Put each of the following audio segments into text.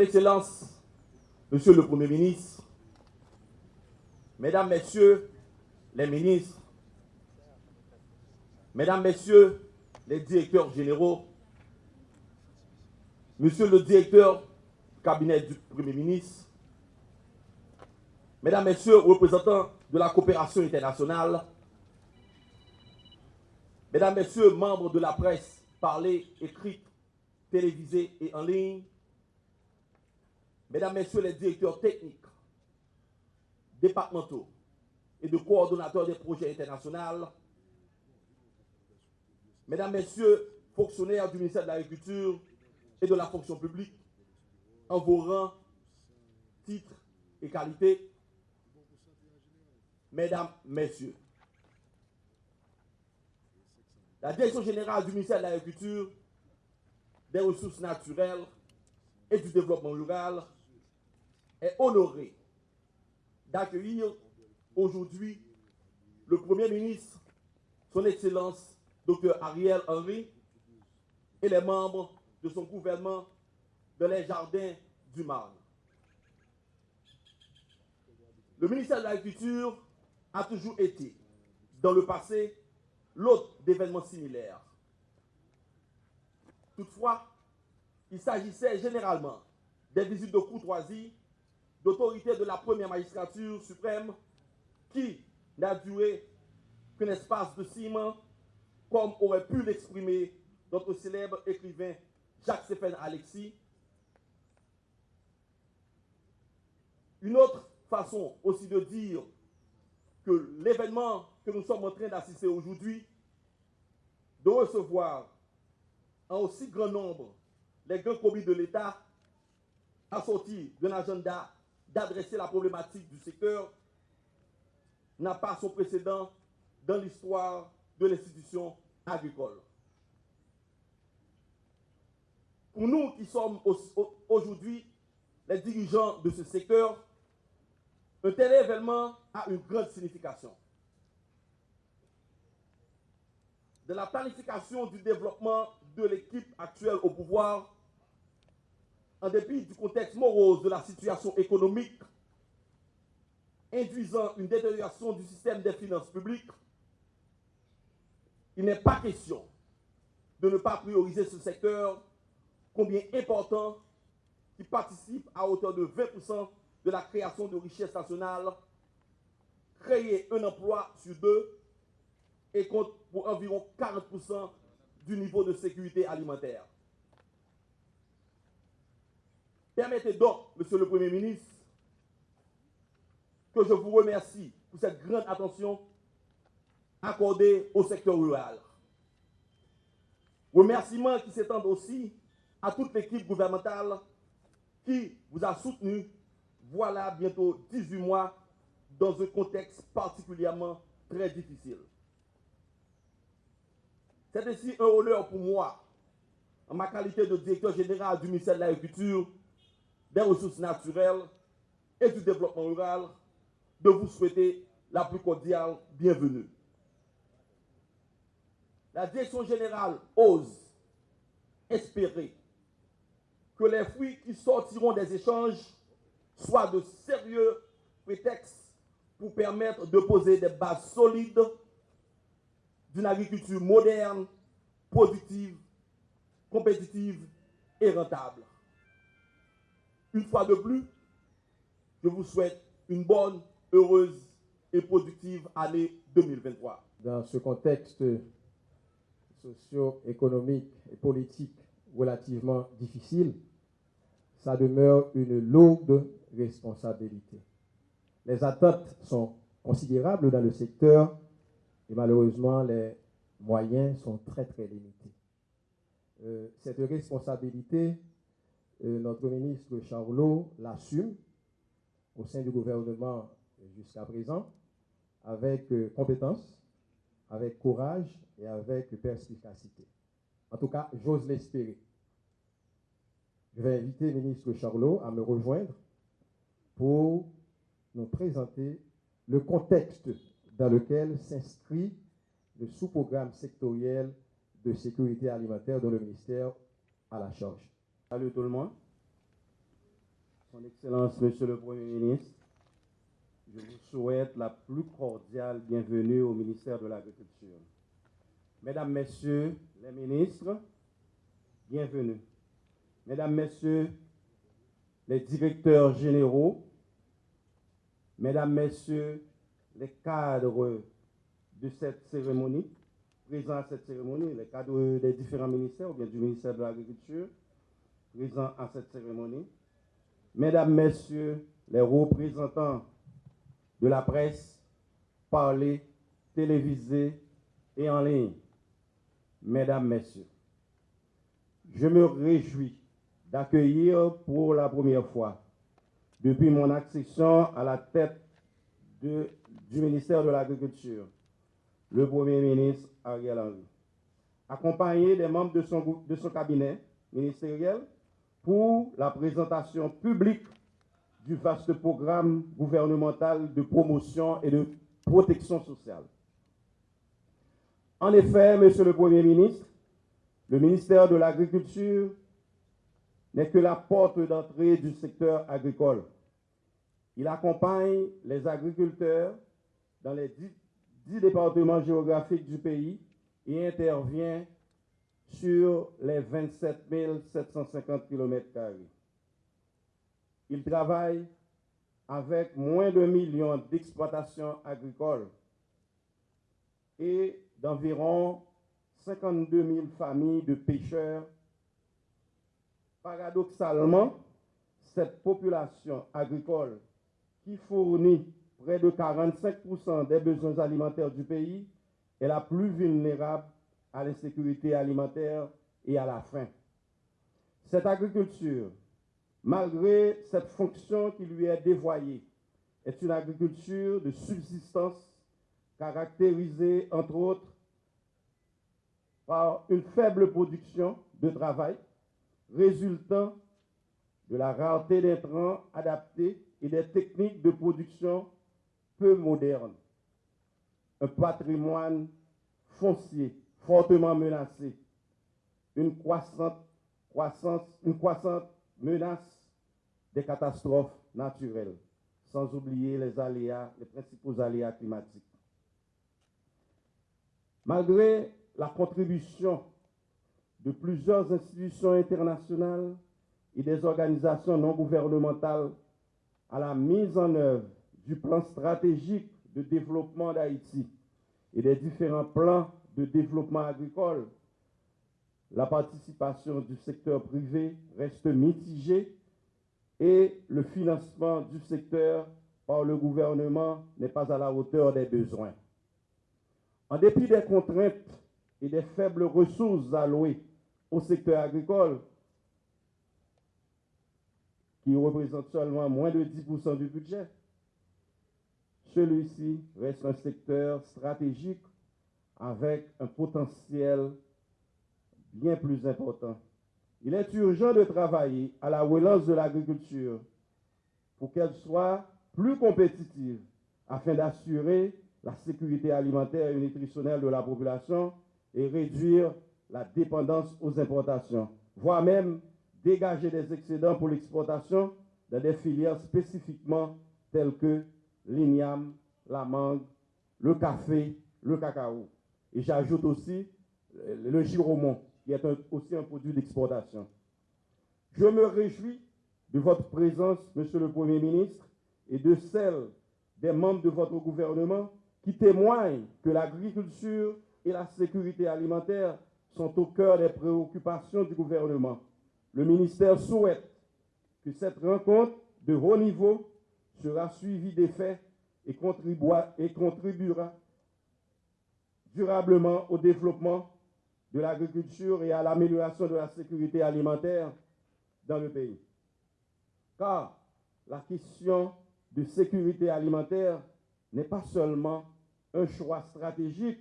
Excellence, Monsieur le Premier ministre, Mesdames, Messieurs les ministres, Mesdames, Messieurs les directeurs généraux, Monsieur le directeur cabinet du Premier ministre, Mesdames, Messieurs, représentants de la coopération internationale, Mesdames, Messieurs, membres de la presse parlée, écrite, télévisée et en ligne, Mesdames, Messieurs les directeurs techniques, départementaux et de coordonnateurs des projets internationaux, Mesdames, Messieurs, fonctionnaires du ministère de l'Agriculture et de la fonction publique, en vos rangs, titres et qualités, Mesdames, Messieurs, la Direction générale du ministère de l'Agriculture, des Ressources naturelles et du Développement rural est honorée d'accueillir aujourd'hui le Premier ministre, son Excellence Dr Ariel Henry, et les membres de son gouvernement dans les jardins du Marne. Le ministère de l'Agriculture a toujours été, dans le passé, l'hôte d'événements similaires. Toutefois, il s'agissait généralement des visites de courtoisie d'autorité de la première magistrature suprême qui n'a duré qu'un espace de six mois, comme aurait pu l'exprimer notre célèbre écrivain Jacques Stéphane Alexis. Une autre façon aussi de dire que l'événement que nous sommes en train d'assister aujourd'hui, de recevoir en aussi grand nombre les grands commis de l'État, assortis d'un agenda d'adresser la problématique du secteur n'a pas son précédent dans l'histoire de l'institution agricole. Pour nous qui sommes aujourd'hui les dirigeants de ce secteur, un tel événement a une grande signification. De la planification du développement de l'équipe actuelle au pouvoir en dépit du contexte morose de la situation économique, induisant une détérioration du système des finances publiques, il n'est pas question de ne pas prioriser ce secteur, combien important, qui participe à hauteur de 20% de la création de richesses nationales, créer un emploi sur deux et compte pour environ 40% du niveau de sécurité alimentaire. Permettez donc, Monsieur le Premier ministre, que je vous remercie pour cette grande attention accordée au secteur rural. Remerciements qui s'étendent aussi à toute l'équipe gouvernementale qui vous a soutenu, voilà bientôt 18 mois, dans un contexte particulièrement très difficile. C'est ainsi un honneur pour moi, en ma qualité de directeur général du ministère de l'Agriculture, des ressources naturelles et du développement rural, de vous souhaiter la plus cordiale bienvenue. La direction générale ose espérer que les fruits qui sortiront des échanges soient de sérieux prétextes pour permettre de poser des bases solides d'une agriculture moderne, productive, compétitive et rentable. Une fois de plus, je vous souhaite une bonne, heureuse et productive année 2023. Dans ce contexte socio-économique et politique relativement difficile, ça demeure une lourde responsabilité. Les attentes sont considérables dans le secteur et malheureusement les moyens sont très très limités. Euh, cette responsabilité notre ministre Charlot l'assume au sein du gouvernement jusqu'à présent avec euh, compétence, avec courage et avec perspicacité. En tout cas, j'ose l'espérer. Je vais inviter le ministre Charlot à me rejoindre pour nous présenter le contexte dans lequel s'inscrit le sous-programme sectoriel de sécurité alimentaire dont le ministère a la charge. Salut tout le monde. Son Excellence, Monsieur le Premier ministre, je vous souhaite la plus cordiale bienvenue au ministère de l'Agriculture. Mesdames, Messieurs les ministres, bienvenue. Mesdames, Messieurs les directeurs généraux, Mesdames, Messieurs les cadres de cette cérémonie, présents à cette cérémonie, les cadres des différents ministères ou bien du ministère de l'Agriculture, présents à cette cérémonie, Mesdames, Messieurs les représentants de la presse, parlée, télévisée et en ligne, Mesdames, Messieurs, je me réjouis d'accueillir pour la première fois, depuis mon accession à la tête du ministère de l'Agriculture, le Premier ministre Ariel Henry, accompagné des membres de son, de son cabinet ministériel pour la présentation publique du vaste programme gouvernemental de promotion et de protection sociale. En effet, Monsieur le Premier ministre, le ministère de l'Agriculture n'est que la porte d'entrée du secteur agricole. Il accompagne les agriculteurs dans les dix, départements géographiques du pays et intervient sur les 27 750 km. Il travaille avec moins de millions d'exploitations agricoles et d'environ 52 000 familles de pêcheurs. Paradoxalement, cette population agricole qui fournit près de 45% des besoins alimentaires du pays est la plus vulnérable à l'insécurité alimentaire et à la faim. Cette agriculture, malgré cette fonction qui lui est dévoyée, est une agriculture de subsistance caractérisée entre autres par une faible production de travail résultant de la rareté d'intrants adaptés et des techniques de production peu modernes. Un patrimoine foncier fortement menacé, une croissante, croissance, une croissante menace des catastrophes naturelles, sans oublier les aléas, les principaux aléas climatiques. Malgré la contribution de plusieurs institutions internationales et des organisations non gouvernementales à la mise en œuvre du plan stratégique de développement d'Haïti et des différents plans de développement agricole, la participation du secteur privé reste mitigée et le financement du secteur par le gouvernement n'est pas à la hauteur des besoins. En dépit des contraintes et des faibles ressources allouées au secteur agricole, qui représente seulement moins de 10% du budget, celui-ci reste un secteur stratégique avec un potentiel bien plus important. Il est urgent de travailler à la relance de l'agriculture pour qu'elle soit plus compétitive afin d'assurer la sécurité alimentaire et nutritionnelle de la population et réduire la dépendance aux importations, voire même dégager des excédents pour l'exportation dans des filières spécifiquement telles que l'igname, la mangue, le café, le cacao. Et j'ajoute aussi le giromont, qui est aussi un produit d'exportation. Je me réjouis de votre présence, Monsieur le Premier ministre, et de celle des membres de votre gouvernement qui témoignent que l'agriculture et la sécurité alimentaire sont au cœur des préoccupations du gouvernement. Le ministère souhaite que cette rencontre de haut niveau sera suivie d'effets et, et contribuera durablement au développement de l'agriculture et à l'amélioration de la sécurité alimentaire dans le pays. Car la question de sécurité alimentaire n'est pas seulement un choix stratégique,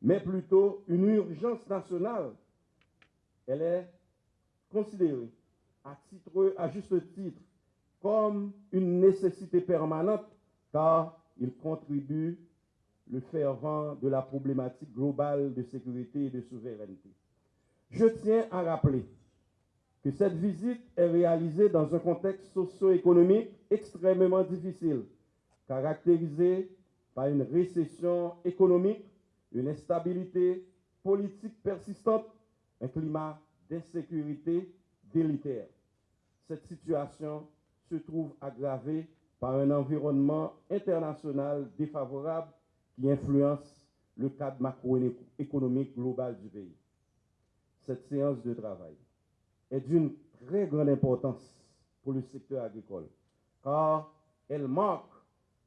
mais plutôt une urgence nationale. Elle est considérée à, à juste titre comme une nécessité permanente car il contribue le fervent de la problématique globale de sécurité et de souveraineté. Je tiens à rappeler que cette visite est réalisée dans un contexte socio-économique extrêmement difficile, caractérisé par une récession économique, une instabilité politique persistante, un climat d'insécurité délitaire. Cette situation se trouve aggravée par un environnement international défavorable influence le cadre macroéconomique global du pays. Cette séance de travail est d'une très grande importance pour le secteur agricole, car elle marque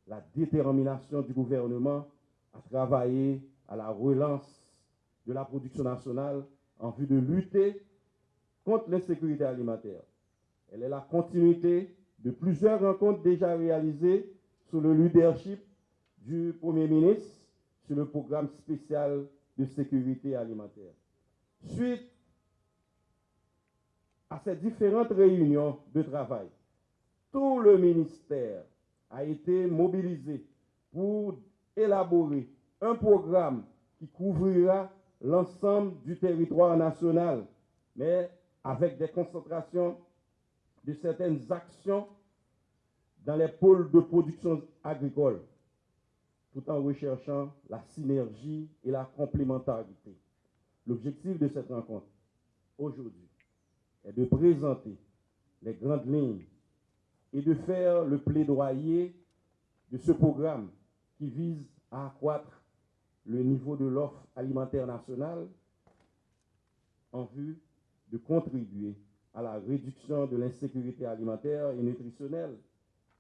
la détermination du gouvernement à travailler à la relance de la production nationale en vue de lutter contre l'insécurité alimentaire. Elle est la continuité de plusieurs rencontres déjà réalisées sous le leadership du Premier ministre sur le programme spécial de sécurité alimentaire. Suite à ces différentes réunions de travail, tout le ministère a été mobilisé pour élaborer un programme qui couvrira l'ensemble du territoire national, mais avec des concentrations de certaines actions dans les pôles de production agricole, tout en recherchant la synergie et la complémentarité. L'objectif de cette rencontre aujourd'hui est de présenter les grandes lignes et de faire le plaidoyer de ce programme qui vise à accroître le niveau de l'offre alimentaire nationale en vue de contribuer à la réduction de l'insécurité alimentaire et nutritionnelle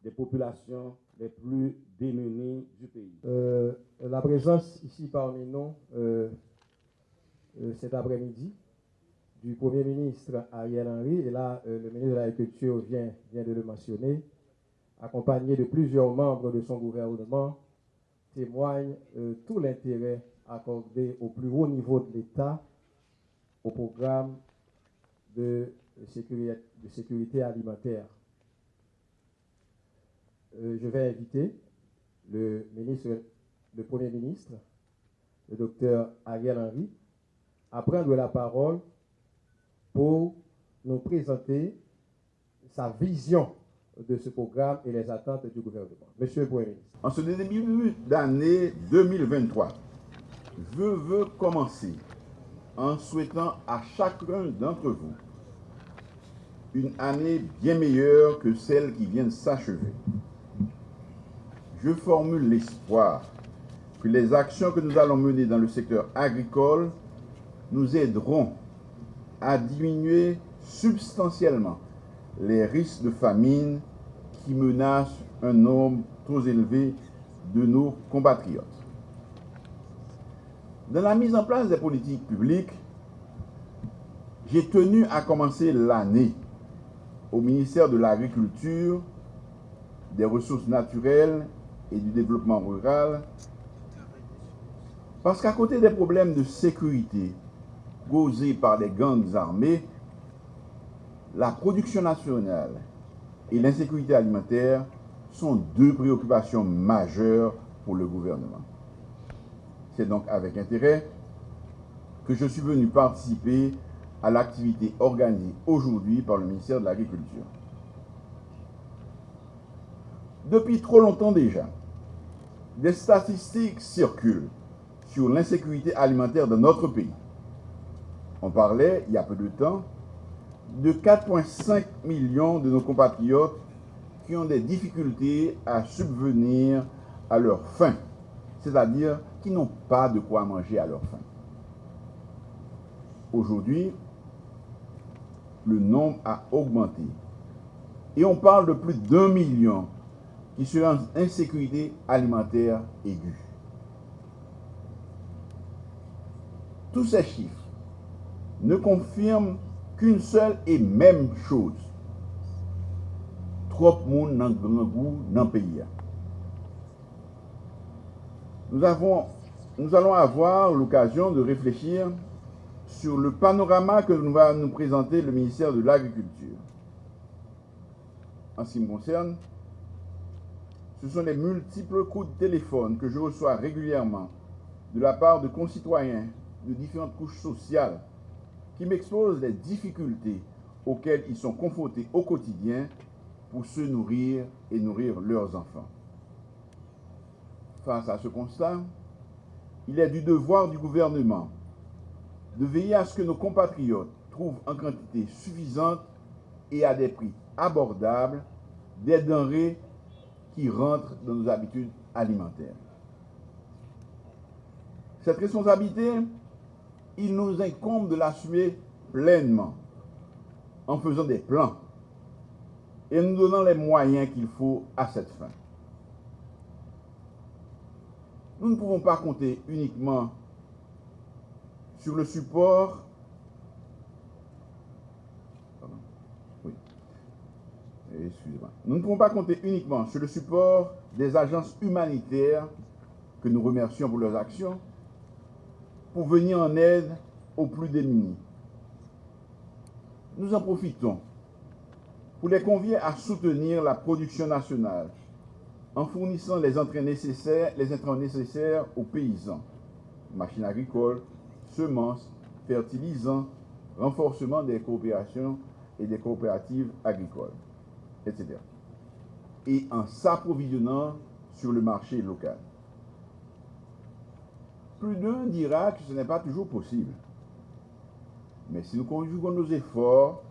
des populations les plus démunies du pays. Euh, la présence ici parmi nous euh, euh, cet après-midi du Premier ministre Ariel Henry, et là le ministre de l'Agriculture vient, vient de le mentionner, accompagné de plusieurs membres de son gouvernement, témoigne tout l'intérêt accordé au plus haut niveau de l'État au programme de sécurité, de sécurité alimentaire. Euh, je vais inviter le, Premier ministre, le docteur Ariel Henry, à prendre la parole pour nous présenter sa vision de ce programme et les attentes du gouvernement. Monsieur le Premier ministre. En ce début d'année 2023, je veux commencer en souhaitant à chacun d'entre vous une année bien meilleure que celle qui vient de s'achever. Je formule l'espoir que les actions que nous allons mener dans le secteur agricole nous aideront à diminuer substantiellement les risques de famine qui menacent un nombre trop élevé de nos compatriotes. Dans la mise en place des politiques publiques, j'ai tenu à commencer l'année au ministère de l'Agriculture, des Ressources naturelles et du Développement rural, parce qu'à côté des problèmes de sécurité causés par les gangs armés, la production nationale et l'insécurité alimentaire sont deux préoccupations majeures pour le gouvernement. C'est donc avec intérêt que je suis venu participer à l'activité organisée aujourd'hui par le ministère de l'Agriculture. Depuis trop longtemps déjà, des statistiques circulent sur l'insécurité alimentaire de notre pays. On parlait, il y a peu de temps, de 4,5 millions de nos compatriotes qui ont des difficultés à subvenir à leur faim, c'est-à-dire qui n'ont pas de quoi manger à leur faim. Aujourd'hui, le nombre a augmenté. Et on parle de plus d'un million qui sont en insécurité alimentaire aiguë. Tous ces chiffres ne confirment qu'une seule et même chose. Trop de monde dans grand goût dans le pays. Nous, nous allons avoir l'occasion de réfléchir sur le panorama que nous va nous présenter le ministère de l'Agriculture. En ce qui me concerne, ce sont les multiples coups de téléphone que je reçois régulièrement de la part de concitoyens de différentes couches sociales qui m'exposent les difficultés auxquels ils sont confrontés au quotidien pour se nourrir et nourrir leurs enfants. Face à ce constat, il est du devoir du gouvernement de veiller à ce que nos compatriotes trouvent en quantité suffisante et à des prix abordables des denrées qui rentrent dans nos habitudes alimentaires. Cette responsabilité, il nous incombe de l'assumer pleinement en faisant des plans et nous donnant les moyens qu'il faut à cette fin. Nous ne pouvons pas compter uniquement sur le support Nous ne pouvons pas compter uniquement sur le support des agences humanitaires que nous remercions pour leurs actions pour venir en aide aux plus démunis. Nous en profitons pour les convier à soutenir la production nationale en fournissant les entrées nécessaires, les intrants nécessaires aux paysans, machines agricoles, semences, fertilisants, renforcement des coopérations et des coopératives agricoles, etc. Et en s'approvisionnant sur le marché local. Plus d'un dira que ce n'est pas toujours possible. Mais si nous conjuguons nos efforts,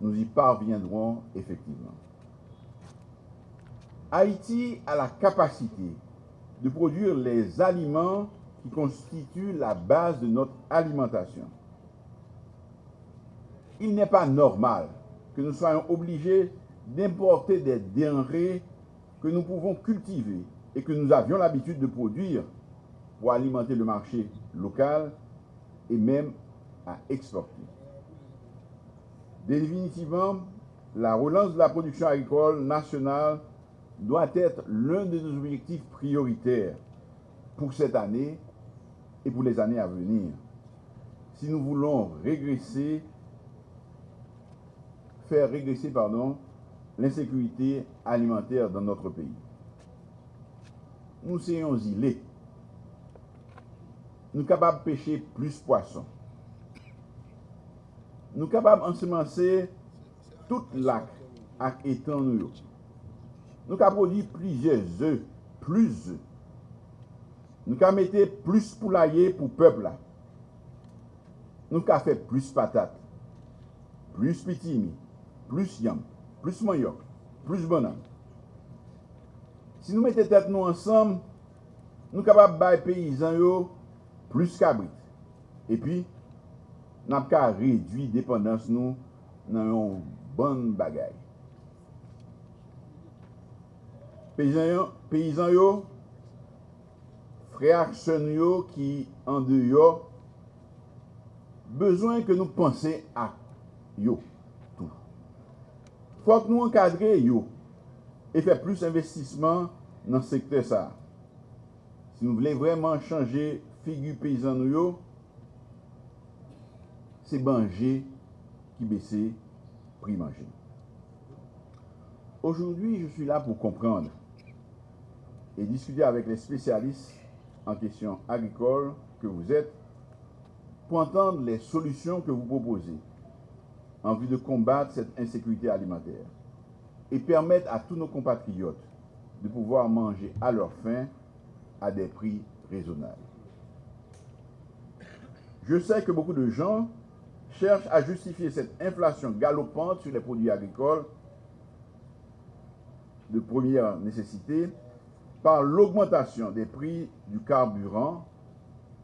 nous y parviendrons effectivement. Haïti a la capacité de produire les aliments qui constituent la base de notre alimentation. Il n'est pas normal que nous soyons obligés d'importer des denrées que nous pouvons cultiver et que nous avions l'habitude de produire pour alimenter le marché local et même à exporter. Définitivement, la relance de la production agricole nationale doit être l'un de nos objectifs prioritaires pour cette année et pour les années à venir. Si nous voulons régresser, faire régresser pardon, l'insécurité alimentaire dans notre pays. Nous sommes îlés. Nous sommes capables de pêcher plus de poissons. Nous sommes capables d'ensemencer tout lac avec étang. Nous Nous capables de produire plusieurs œufs, plus œufs. Nous sommes mettre plus poulailler pour le peuple. Nous sommes fait plus patates, plus pitimi, plus yam. plus manioc, plus banan. Si nou mette tet nou ansam, nou kapap bay peyizan yo plus kabrit. E pi, nap ka redwi dependans nou nan yon ban bagay. Peyizan yo, peyizan yo freak sen yo ki an de yo, bezwen ke nou pense a yo. Faut que nous encadrer yo et faire plus d'investissement dans ce secteur ça. Si nous voulons vraiment changer figure paysan yo, c'est manger qui baisse prix manger. Aujourd'hui, je suis là pour comprendre et discuter avec les spécialistes en question agricole que vous êtes pour entendre les solutions que vous proposez en vue de combattre cette insécurité alimentaire et permettre à tous nos compatriotes de pouvoir manger à leur faim à des prix raisonnables. Je sais que beaucoup de gens cherchent à justifier cette inflation galopante sur les produits agricoles de première nécessité par l'augmentation des prix du carburant,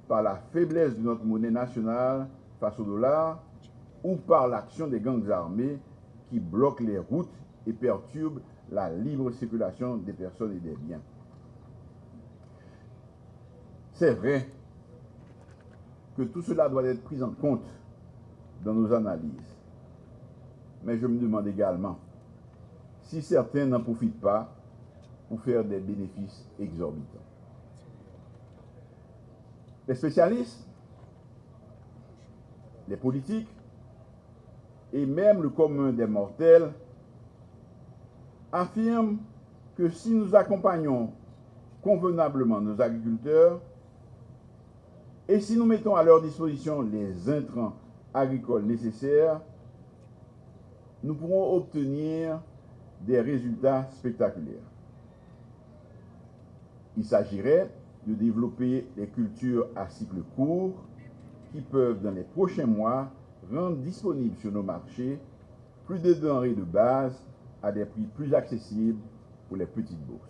par la faiblesse de notre monnaie nationale face au dollar, ou par l'action des gangs armés qui bloquent les routes et perturbent la libre circulation des personnes et des biens. C'est vrai que tout cela doit être pris en compte dans nos analyses. Mais je me demande également si certains n'en profitent pas pour faire des bénéfices exorbitants. Les spécialistes, les politiques et même le commun des mortels affirment que si nous accompagnons convenablement nos agriculteurs et si nous mettons à leur disposition les intrants agricoles nécessaires, nous pourrons obtenir des résultats spectaculaires. Il s'agirait de développer des cultures à cycle court qui peuvent, dans les prochains mois, rendre disponibles sur nos marchés plus de denrées de base à des prix plus accessibles pour les petites bourses.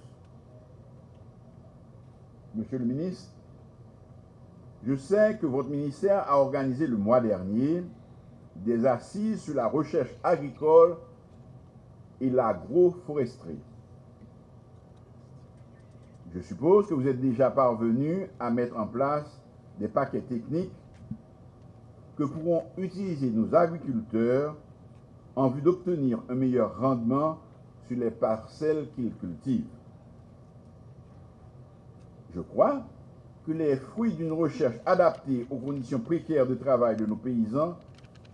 Monsieur le ministre, je sais que votre ministère a organisé le mois dernier des assises sur la recherche agricole et l'agroforesterie. Je suppose que vous êtes déjà parvenu à mettre en place des paquets techniques que pourront utiliser nos agriculteurs en vue d'obtenir un meilleur rendement sur les parcelles qu'ils cultivent. Je crois que les fruits d'une recherche adaptée aux conditions précaires de travail de nos paysans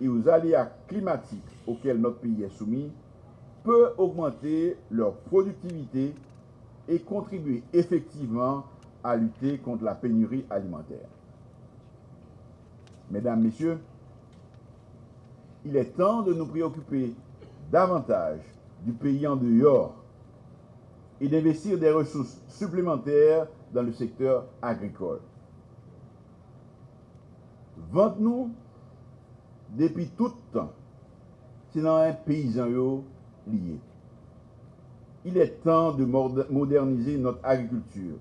et aux aléas climatiques auxquels notre pays est soumis peut augmenter leur productivité et contribuer effectivement à lutter contre la pénurie alimentaire. Mesdames, Messieurs, il est temps de nous préoccuper davantage du pays en dehors et d'investir des ressources supplémentaires dans le secteur agricole. Vente-nous depuis tout temps, dans un paysan lié. Il est temps de moderniser notre agriculture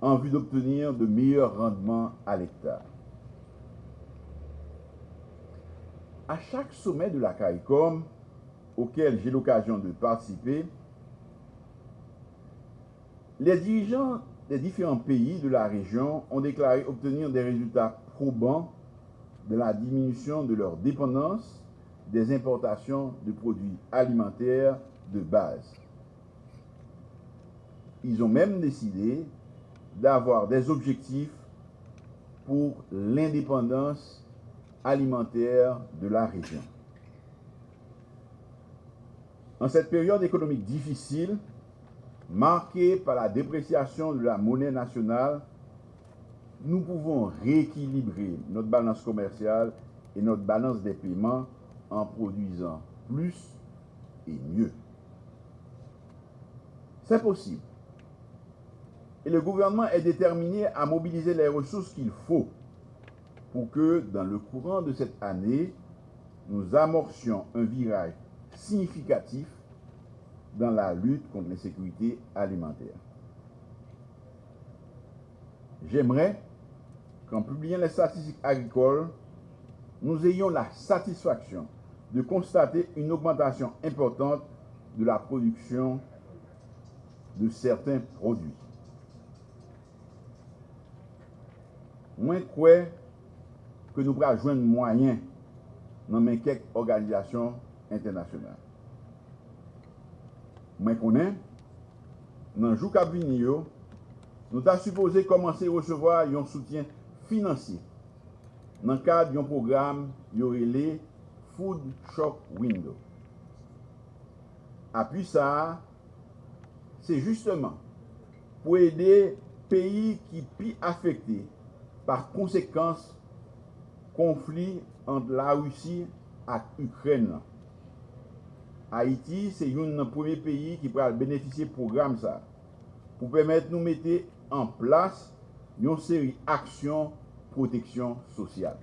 en vue d'obtenir de meilleurs rendements à l'hectare. À chaque sommet de la CAICOM, auquel j'ai l'occasion de participer, les dirigeants des différents pays de la région ont déclaré obtenir des résultats probants de la diminution de leur dépendance des importations de produits alimentaires de base. Ils ont même décidé d'avoir des objectifs pour l'indépendance alimentaire de la région. En cette période économique difficile, marquée par la dépréciation de la monnaie nationale, nous pouvons rééquilibrer notre balance commerciale et notre balance des paiements en produisant plus et mieux. C'est possible. Et le gouvernement est déterminé à mobiliser les ressources qu'il faut pour que, dans le courant de cette année, nous amorcions un virage significatif dans la lutte contre l'insécurité alimentaire. J'aimerais qu'en publiant les statistiques agricoles, nous ayons la satisfaction de constater une augmentation importante de la production de certains produits. Moins quoi ke nou pral jwen mwayen nan men kek organizasyon internasyonal. Mwen konen, nan jou kabini yo, nou ta supose komanse resevoa yon soutyen finansi nan kad yon program yorele Food Shop Window. Api sa, se justeman pou ede peyi ki pi afekte par konsekans conflit entre la Russie et l'Ukraine. Haïti, c'est un premier pays qui pourra bénéficier du programme ça, pour permettre de nous mettre en place une série d'actions protection sociale.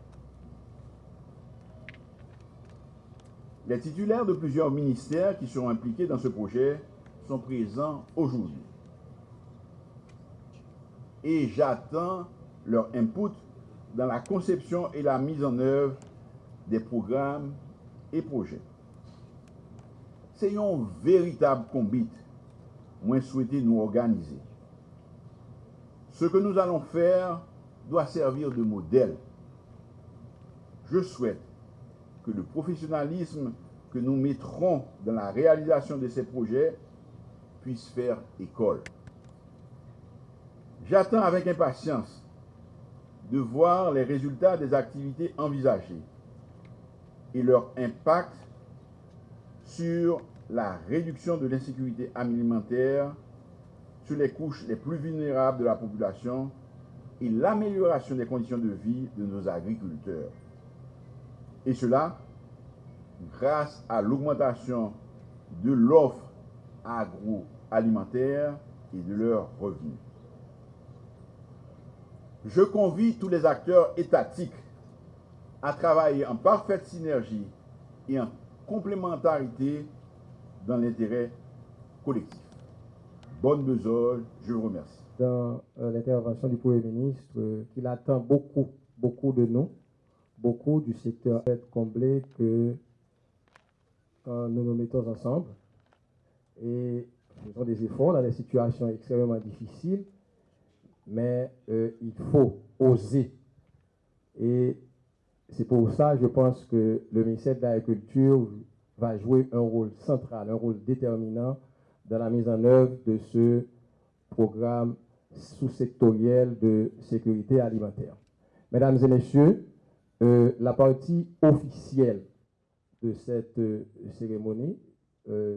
Les titulaires de plusieurs ministères qui seront impliqués dans ce projet sont présents aujourd'hui. Et j'attends leur input dans la conception et la mise en œuvre des programmes et projets. C'est un véritable combat, moi souhaité nous organiser. Ce que nous allons faire doit servir de modèle. Je souhaite que le professionnalisme que nous mettrons dans la réalisation de ces projets puisse faire école. J'attends avec impatience de voir les résultats des activités envisagées et leur impact sur la réduction de l'insécurité alimentaire, sur les couches les plus vulnérables de la population et l'amélioration des conditions de vie de nos agriculteurs. Et cela grâce à l'augmentation de l'offre agroalimentaire et de leurs revenus. Je convie tous les acteurs étatiques à travailler en parfaite synergie et en complémentarité dans l'intérêt collectif. Bonne besogne, je vous remercie. Dans euh, l'intervention du Premier ministre, euh, qu'il attend beaucoup, beaucoup de nous, beaucoup du secteur être comblé que quand nous nous mettons ensemble et faisons des efforts dans des situations extrêmement difficiles, mais euh, il faut oser. Et c'est pour ça, je pense que le ministère de l'Agriculture va jouer un rôle central, un rôle déterminant dans la mise en œuvre de ce programme sous-sectoriel de sécurité alimentaire. Mesdames et messieurs, euh, la partie officielle de cette euh, cérémonie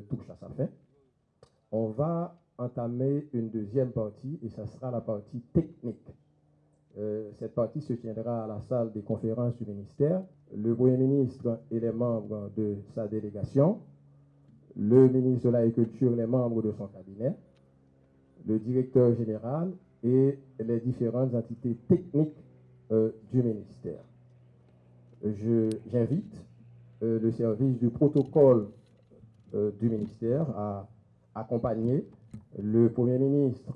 touche à sa fin. On va entamer une deuxième partie et ça sera la partie technique. cette partie se tiendra à la salle des conférences du ministère. Le Premier ministre et les membres de sa délégation, le ministre de l'Agriculture et les membres de son cabinet, le directeur général et les différentes entités techniques du ministère j'invite euh, le service du protocole euh, du ministère à accompagner le Premier ministre